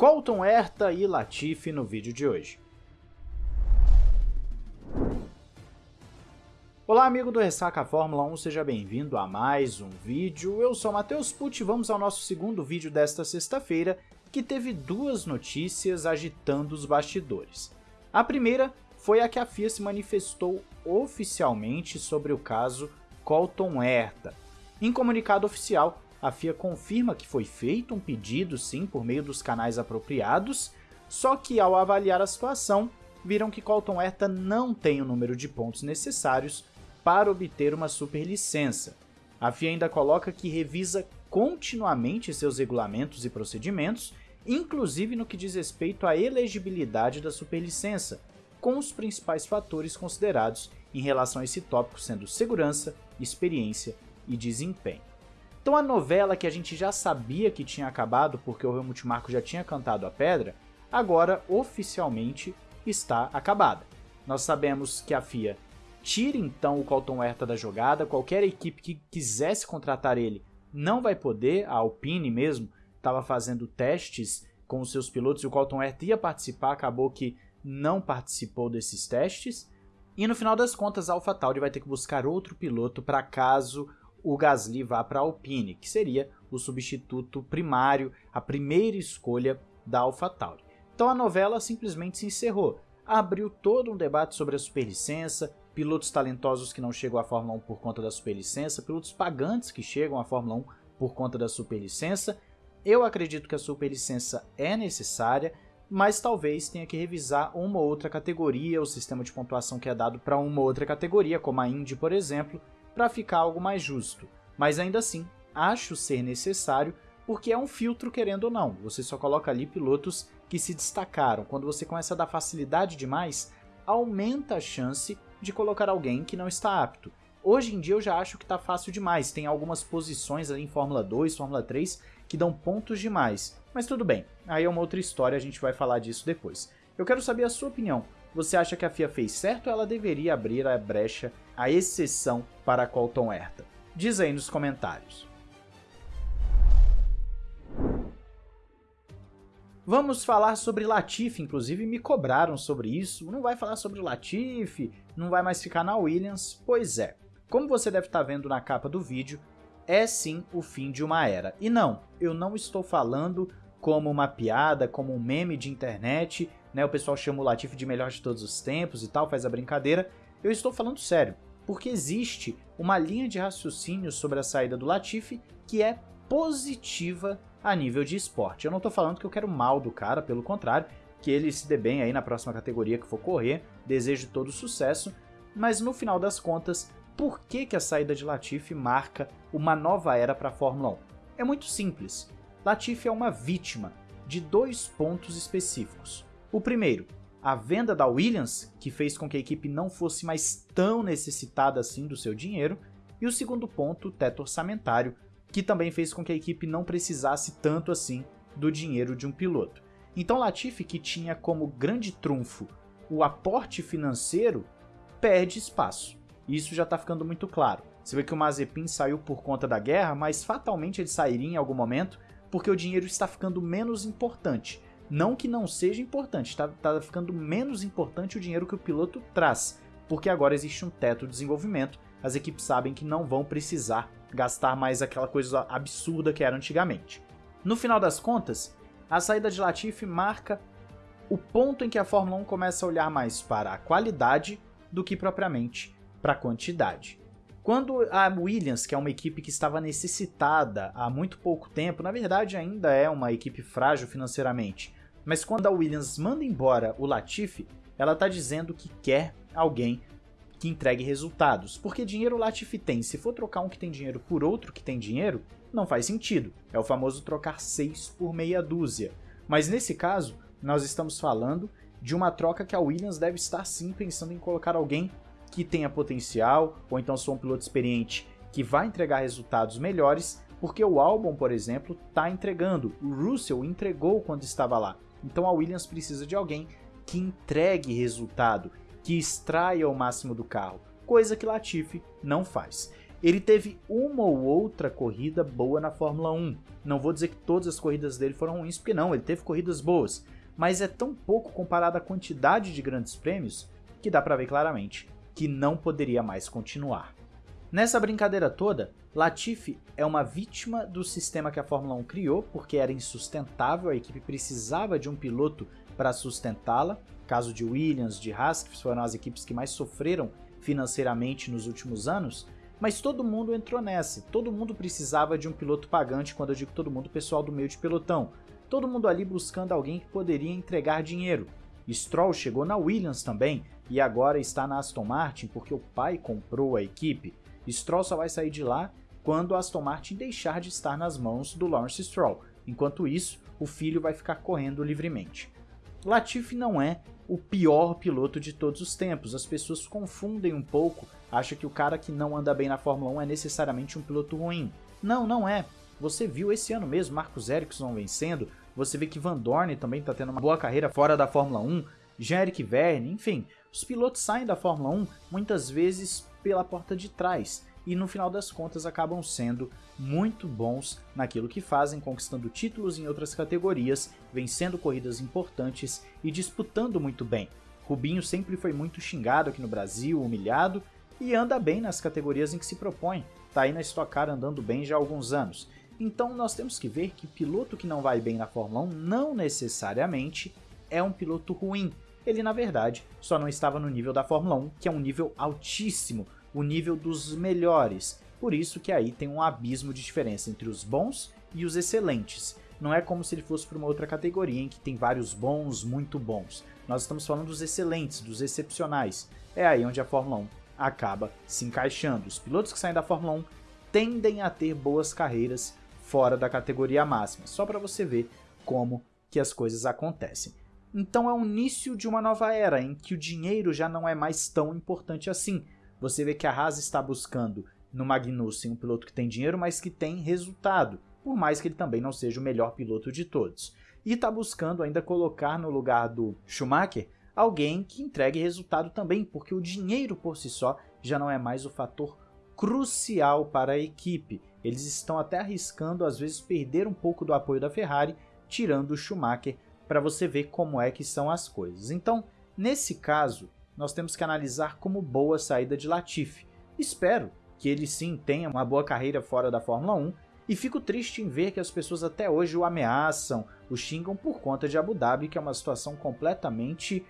Colton Herta e Latifi no vídeo de hoje. Olá amigo do Ressaca Fórmula 1, seja bem-vindo a mais um vídeo. Eu sou Matheus Pucci e vamos ao nosso segundo vídeo desta sexta-feira, que teve duas notícias agitando os bastidores. A primeira foi a que a FIA se manifestou oficialmente sobre o caso Colton Herta. Em comunicado oficial, a FIA confirma que foi feito um pedido sim por meio dos canais apropriados, só que ao avaliar a situação, viram que Colton Herta não tem o número de pontos necessários para obter uma superlicença. A FIA ainda coloca que revisa continuamente seus regulamentos e procedimentos, inclusive no que diz respeito à elegibilidade da superlicença, com os principais fatores considerados em relação a esse tópico sendo segurança, experiência e desempenho. Então a novela que a gente já sabia que tinha acabado porque o Helmut Marko já tinha cantado a pedra, agora oficialmente está acabada. Nós sabemos que a FIA tira então o Colton Herta da jogada, qualquer equipe que quisesse contratar ele não vai poder, a Alpine mesmo estava fazendo testes com os seus pilotos e o Colton Herta ia participar, acabou que não participou desses testes. E no final das contas, a AlphaTauri vai ter que buscar outro piloto para caso o Gasly vá para a Alpine, que seria o substituto primário, a primeira escolha da AlphaTauri. Então a novela simplesmente se encerrou. Abriu todo um debate sobre a superlicença, pilotos talentosos que não chegam à Fórmula 1 por conta da superlicença, pilotos pagantes que chegam à Fórmula 1 por conta da superlicença. Eu acredito que a superlicença é necessária, mas talvez tenha que revisar uma ou outra categoria, o sistema de pontuação que é dado para uma ou outra categoria, como a Indy, por exemplo, para ficar algo mais justo. Mas ainda assim, acho ser necessário porque é um filtro querendo ou não. Você só coloca ali pilotos que se destacaram. Quando você começa a dar facilidade demais, aumenta a chance de colocar alguém que não está apto. Hoje em dia eu já acho que está fácil demais, tem algumas posições ali em Fórmula 2, Fórmula 3 que dão pontos demais. Mas tudo bem, aí é uma outra história, a gente vai falar disso depois. Eu quero saber a sua opinião. Você acha que a FIA fez certo ou ela deveria abrir a brecha, a exceção para Colton Herta? Diz aí nos comentários. Vamos falar sobre Latifi, inclusive me cobraram sobre isso. Não vai falar sobre Latifi, não vai mais ficar na Williams? Pois é. Como você deve estar vendo na capa do vídeo, é sim o fim de uma era. E não, eu não estou falando como uma piada, como um meme de internet, né? O pessoal chama o Latifi de melhor de todos os tempos e tal, faz a brincadeira. Eu estou falando sério, porque existe uma linha de raciocínio sobre a saída do Latifi que é positiva a nível de esporte. Eu não estou falando que eu quero mal do cara, pelo contrário, que ele se dê bem aí na próxima categoria que for correr, desejo todo sucesso, mas no final das contas, por que, que a saída de Latifi marca uma nova era para a Fórmula 1? É muito simples. Latifi é uma vítima de dois pontos específicos. O primeiro, a venda da Williams, que fez com que a equipe não fosse mais tão necessitada assim do seu dinheiro, e o segundo ponto, o teto orçamentário, que também fez com que a equipe não precisasse tanto assim do dinheiro de um piloto. Então Latifi, que tinha como grande trunfo o aporte financeiro, perde espaço. Isso já está ficando muito claro. Você vê que o Mazepin saiu por conta da guerra, mas fatalmente ele sairia em algum momento porque o dinheiro está ficando menos importante. Não que não seja importante, está tá ficando menos importante o dinheiro que o piloto traz, porque agora existe um teto de desenvolvimento, as equipes sabem que não vão precisar gastar mais aquela coisa absurda que era antigamente. No final das contas, a saída de Latifi marca o ponto em que a Fórmula 1 começa a olhar mais para a qualidade do que propriamente para a quantidade. Quando a Williams, que é uma equipe que estava necessitada há muito pouco tempo, na verdade ainda é uma equipe frágil financeiramente, mas quando a Williams manda embora o Latifi, ela está dizendo que quer alguém que entregue resultados. Porque dinheiro o Latifi tem. Se for trocar um que tem dinheiro por outro que tem dinheiro, não faz sentido. É o famoso trocar seis por meia dúzia. Mas nesse caso, nós estamos falando de uma troca que a Williams deve estar sim pensando em colocar alguém que tenha potencial, ou então sou um piloto experiente que vai entregar resultados melhores, porque o Albon, por exemplo, está entregando. O Russell entregou quando estava lá. Então a Williams precisa de alguém que entregue resultado, que extraia o máximo do carro, coisa que Latifi não faz. Ele teve uma ou outra corrida boa na Fórmula 1. Não vou dizer que todas as corridas dele foram ruins, porque não, ele teve corridas boas. Mas é tão pouco comparado à quantidade de grandes prêmios que dá para ver claramente que não poderia mais continuar. Nessa brincadeira toda, Latifi é uma vítima do sistema que a Fórmula 1 criou, porque era insustentável, a equipe precisava de um piloto para sustentá-la. Caso de Williams, de Haas, que foram as equipes que mais sofreram financeiramente nos últimos anos, mas todo mundo entrou nessa, todo mundo precisava de um piloto pagante, quando eu digo todo mundo, pessoal do meio de pelotão. Todo mundo ali buscando alguém que poderia entregar dinheiro. Stroll chegou na Williams também, e agora está na Aston Martin porque o pai comprou a equipe. Stroll só vai sair de lá quando Aston Martin deixar de estar nas mãos do Lawrence Stroll. Enquanto isso, o filho vai ficar correndo livremente. Latifi não é o pior piloto de todos os tempos. As pessoas confundem um pouco, acham que o cara que não anda bem na Fórmula 1 é necessariamente um piloto ruim. Não, não é. Você viu esse ano mesmo Marcos Ericsson vencendo, você vê que Van Dorn também está tendo uma boa carreira fora da Fórmula 1, Jean-Eric Verne, enfim, os pilotos saem da Fórmula 1 muitas vezes pela porta de trás e no final das contas acabam sendo muito bons naquilo que fazem, conquistando títulos em outras categorias, vencendo corridas importantes e disputando muito bem. Rubinho sempre foi muito xingado aqui no Brasil, humilhado, e anda bem nas categorias em que se propõe, tá aí na Stock Car andando bem já há alguns anos. Então nós temos que ver que piloto que não vai bem na Fórmula 1 não necessariamente é um piloto ruim. Ele na verdade só não estava no nível da Fórmula 1, que é um nível altíssimo, o nível dos melhores. Por isso que aí tem um abismo de diferença entre os bons e os excelentes. Não é como se ele fosse para uma outra categoria em que tem vários bons, muito bons. Nós estamos falando dos excelentes, dos excepcionais. É aí onde a Fórmula 1 acaba se encaixando. Os pilotos que saem da Fórmula 1 tendem a ter boas carreiras fora da categoria máxima, só para você ver como que as coisas acontecem. Então é o início de uma nova era em que o dinheiro já não é mais tão importante assim. Você vê que a Haas está buscando no Magnussen um piloto que tem dinheiro, mas que tem resultado, por mais que ele também não seja o melhor piloto de todos. E está buscando ainda colocar no lugar do Schumacher alguém que entregue resultado também, porque o dinheiro por si só já não é mais o fator crucial para a equipe. Eles estão até arriscando às vezes perder um pouco do apoio da Ferrari, tirando o Schumacher para você ver como é que são as coisas. Então, nesse caso, nós temos que analisar como boa a saída de Latifi. Espero que ele sim tenha uma boa carreira fora da Fórmula 1 e fico triste em ver que as pessoas até hoje o ameaçam, o xingam por conta de Abu Dhabi, que é uma situação completamente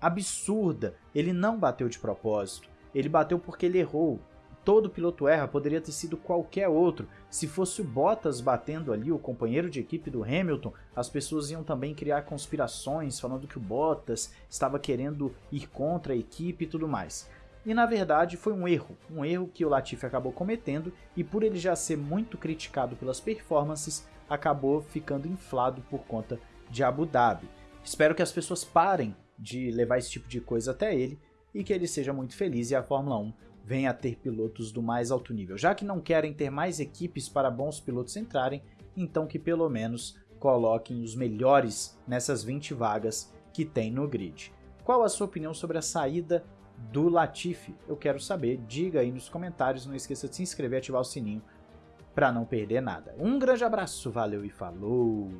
absurda. Ele não bateu de propósito, ele bateu porque ele errou. Todo piloto erra, poderia ter sido qualquer outro. Se fosse o Bottas batendo ali, o companheiro de equipe do Hamilton, as pessoas iam também criar conspirações falando que o Bottas estava querendo ir contra a equipe e tudo mais. E na verdade foi um erro, um erro que o Latifi acabou cometendo e por ele já ser muito criticado pelas performances, acabou ficando inflado por conta de Abu Dhabi. Espero que as pessoas parem de levar esse tipo de coisa até ele e que ele seja muito feliz e a Fórmula 1 venha a ter pilotos do mais alto nível. Já que não querem ter mais equipes para bons pilotos entrarem, então que pelo menos coloquem os melhores nessas 20 vagas que tem no grid. Qual a sua opinião sobre a saída do Latifi? Eu quero saber, diga aí nos comentários, não esqueça de se inscrever e ativar o sininho para não perder nada. Um grande abraço, valeu e falou!